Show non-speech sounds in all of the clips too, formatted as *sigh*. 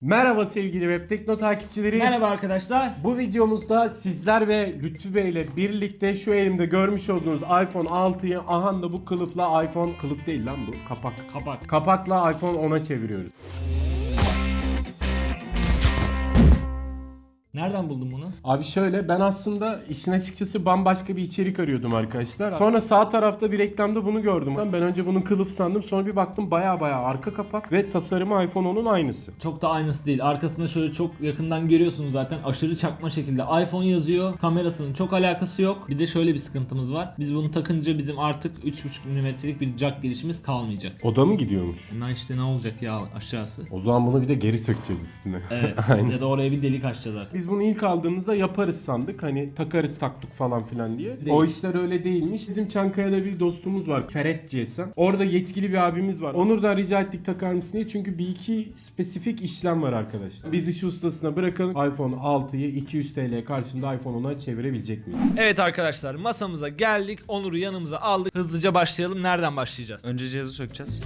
Merhaba sevgili Web Tekno takipçileri. Merhaba arkadaşlar. Bu videomuzda sizler ve Lütfü Bey ile birlikte şu elimde görmüş olduğunuz iPhone 6'yı aha da bu kılıfla iPhone kılıf değil lan bu kapak. Kapak. Kapakla iPhone 10'a çeviriyoruz. Nereden buldun bunu? Abi şöyle ben aslında işin açıkçası bambaşka bir içerik arıyordum arkadaşlar. Sonra sağ tarafta bir reklamda bunu gördüm. Ben önce bunun kılıf sandım sonra bir baktım baya baya arka kapak ve tasarımı iPhone 10'un aynısı. Çok da aynısı değil. Arkasında şöyle çok yakından görüyorsunuz zaten. Aşırı çakma şekilde iPhone yazıyor. Kamerasının çok alakası yok. Bir de şöyle bir sıkıntımız var. Biz bunu takınca bizim artık 3.5 mm'lik bir jack girişimiz kalmayacak. Oda mı gidiyormuş? Bundan işte ne olacak ya aşağısı? O zaman bunu bir de geri sökeceğiz üstüne. Evet. *laughs* ya da oraya bir delik açacağız artık. Biz bunu ilk aldığımızda yaparız sandık. Hani takarız taktuk falan filan diye. Değil. O işler öyle değilmiş. Bizim Çankaya'da bir dostumuz var. Ferhat GSM. Orada yetkili bir abimiz var. Onur'dan rica ettik takar mısın diye. Çünkü bir iki spesifik işlem var arkadaşlar. Biz işi ustasına bırakalım. iPhone 6'yı 200 TL karşında iPhone 10'a çevirebilecek miyiz? Evet arkadaşlar masamıza geldik. Onur'u yanımıza aldık. Hızlıca başlayalım. Nereden başlayacağız? Önce cihazı sökeceğiz.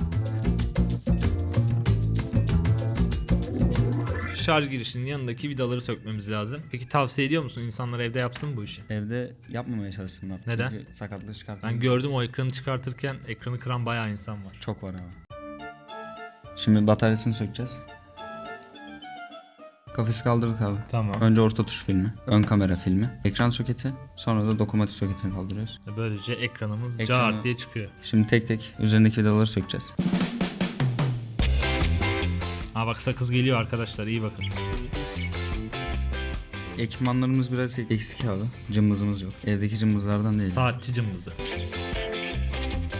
Şarj girişinin yanındaki vidaları sökmemiz lazım. Peki tavsiye ediyor musun insanlar evde yapsın bu işi? Evde yapmamaya çalışsınlar. Neden? Çünkü sakatlık çıkartır. Ben gördüm o ekranı çıkartırken ekranı kıran bayağı insan var. Çok var ama. Şimdi bataryasını sökeceğiz. Kafesi kaldırdık abi. Tamam. Önce orta tuş filmi, ön kamera filmi, ekran soketi, sonra da dokunmatik soketini kaldırıyoruz. Böylece ekranımız Ekranı- cart diye çıkıyor. Şimdi tek tek üzerindeki vidaları sökeceğiz. Ha bak sakız geliyor arkadaşlar iyi bakın. Ekipmanlarımız biraz eksik abi. Cımbızımız yok. Evdeki cımbızlardan değil. Saatçi cımbızı.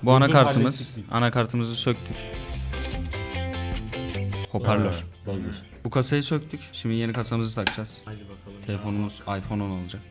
Bu anakartımız. Anakartımızı söktük. Hoparlör. Bu kasayı söktük. Şimdi yeni kasamızı takacağız. Hadi bakalım. Telefonumuz iPhone 10 olacak.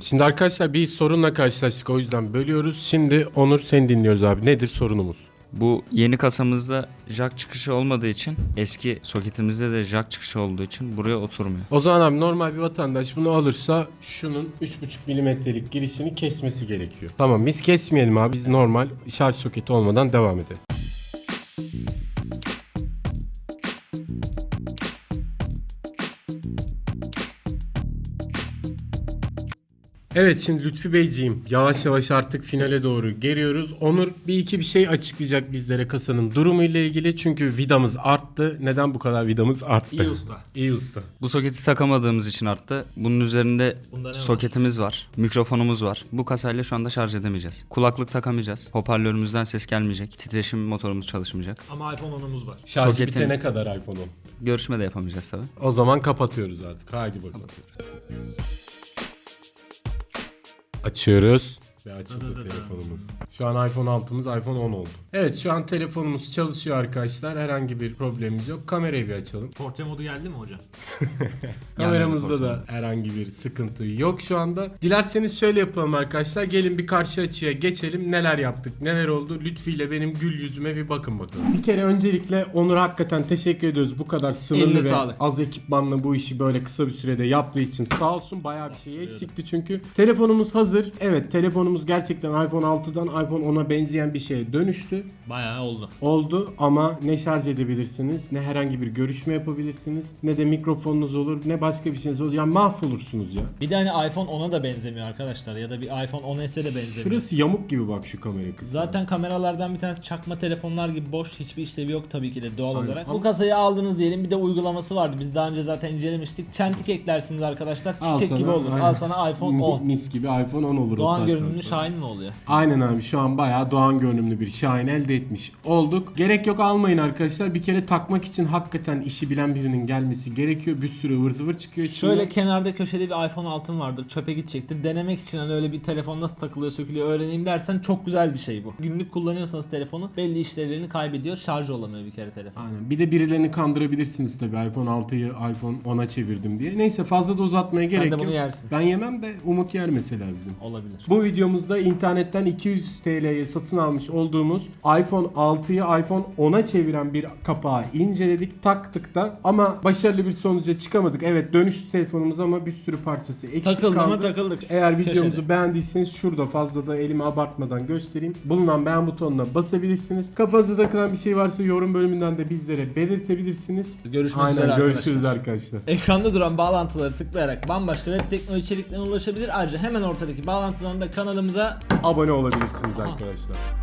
Şimdi arkadaşlar bir sorunla karşılaştık o yüzden bölüyoruz. Şimdi Onur seni dinliyoruz abi. Nedir sorunumuz? Bu yeni kasamızda jack çıkışı olmadığı için eski soketimizde de jack çıkışı olduğu için buraya oturmuyor. O zaman abi normal bir vatandaş bunu alırsa şunun 3.5 milimetrelik girişini kesmesi gerekiyor. Tamam biz kesmeyelim abi. Biz normal şarj soketi olmadan devam edelim. Evet şimdi Lütfi Beyciğim yavaş yavaş artık finale doğru geliyoruz. Onur bir iki bir şey açıklayacak bizlere kasanın durumu ile ilgili. Çünkü vidamız arttı. Neden bu kadar vidamız arttı? İyi usta. İyi usta. Bu soketi takamadığımız için arttı. Bunun üzerinde ne var? soketimiz var, mikrofonumuz var. Bu kasayla şu anda şarj edemeyeceğiz. Kulaklık takamayacağız. Hoparlörümüzden ses gelmeyecek. Titreşim motorumuz çalışmayacak. Ama iPhone 10'umuz var. Şarj Soketin- bitene kadar iPhone 10. Görüşme de yapamayacağız tabii. O zaman kapatıyoruz artık. Haydi bakalım. Açıyoruz. Ve açıldı telefonumuz. Şu an iPhone 6'mız iPhone 10 oldu. Evet şu an telefonumuz çalışıyor arkadaşlar. Herhangi bir problemimiz yok. Kamerayı bir açalım. Portre modu geldi mi hocam? *laughs* Kameramızda da herhangi bir sıkıntı yok şu anda. Dilerseniz şöyle yapalım arkadaşlar. Gelin bir karşı açıya geçelim. Neler yaptık, neler oldu? Lütfi ile benim gül yüzüme bir bakın bakalım. Bir kere öncelikle Onur hakikaten teşekkür ediyoruz. Bu kadar sınırlı Eline ve sağlık. az ekipmanla bu işi böyle kısa bir sürede yaptığı için sağ olsun. Bayağı bir şey eksikti çünkü. Telefonumuz hazır. Evet telefonumuz gerçekten iPhone 6'dan iPhone 10'a benzeyen bir şeye dönüştü. Bayağı oldu. Oldu ama ne şarj edebilirsiniz, ne herhangi bir görüşme yapabilirsiniz, ne de mikrofonunuz olur, ne başka bir şeyiniz olur. Ya mahvolursunuz ya. Bir de hani iPhone 10'a da benzemiyor arkadaşlar ya da bir iPhone 10s'e de benzemiyor. Şurası yamuk gibi bak şu kamera kısmı. Zaten kameralardan bir tanesi çakma telefonlar gibi boş hiçbir işlevi yok tabii ki de doğal Aynen. olarak. Ama- Bu kasayı aldınız diyelim bir de uygulaması vardı. Biz daha önce zaten incelemiştik. Çentik eklersiniz arkadaşlar. Al Çiçek sana, gibi olur. aynen. Al sana iPhone 10. Mis gibi iPhone 10 olur Doğan saatten görünümlü. Şahin mi oluyor? Aynen abi şu an bayağı Doğan görünümlü bir Şahin elde etmiş olduk. Gerek yok almayın arkadaşlar. Bir kere takmak için hakikaten işi bilen birinin gelmesi gerekiyor. Bir sürü ıvır zıvır çıkıyor. Şöyle kenarda köşede bir iPhone altın vardır. Çöpe gidecektir. Denemek için hani öyle bir telefon nasıl takılıyor, sökülüyor öğreneyim dersen çok güzel bir şey bu. Günlük kullanıyorsanız telefonu belli işlevlerini kaybediyor. Şarj olamıyor bir kere telefon. Aynen. Bir de birilerini kandırabilirsiniz tabii iPhone 6'yı iPhone 10'a çevirdim diye. Neyse fazla da uzatmaya Sen gerek de bunu yok. yersin. Ben yemem de Umut yer mesela bizim. Olabilir. Bu videomuz videomuzda internetten 200 TL'ye satın almış olduğumuz iPhone 6'yı iPhone 10'a çeviren bir kapağı inceledik, taktık da ama başarılı bir sonuca çıkamadık. Evet dönüş telefonumuz ama bir sürü parçası eksik Takıldı kaldı. mı takıldık. Eğer videomuzu Köşede. beğendiyseniz şurada fazla da elimi abartmadan göstereyim. Bulunan beğen butonuna basabilirsiniz. Kafanızda takılan bir şey varsa yorum bölümünden de bizlere belirtebilirsiniz. Görüşmek Aynen üzere görüşürüz arkadaşlar. arkadaşlar. Ekranda duran bağlantıları tıklayarak bambaşka web teknoloji içeriklerine ulaşabilir. Ayrıca hemen ortadaki bağlantıdan da kanalımıza Abone olabilirsiniz arkadaşlar.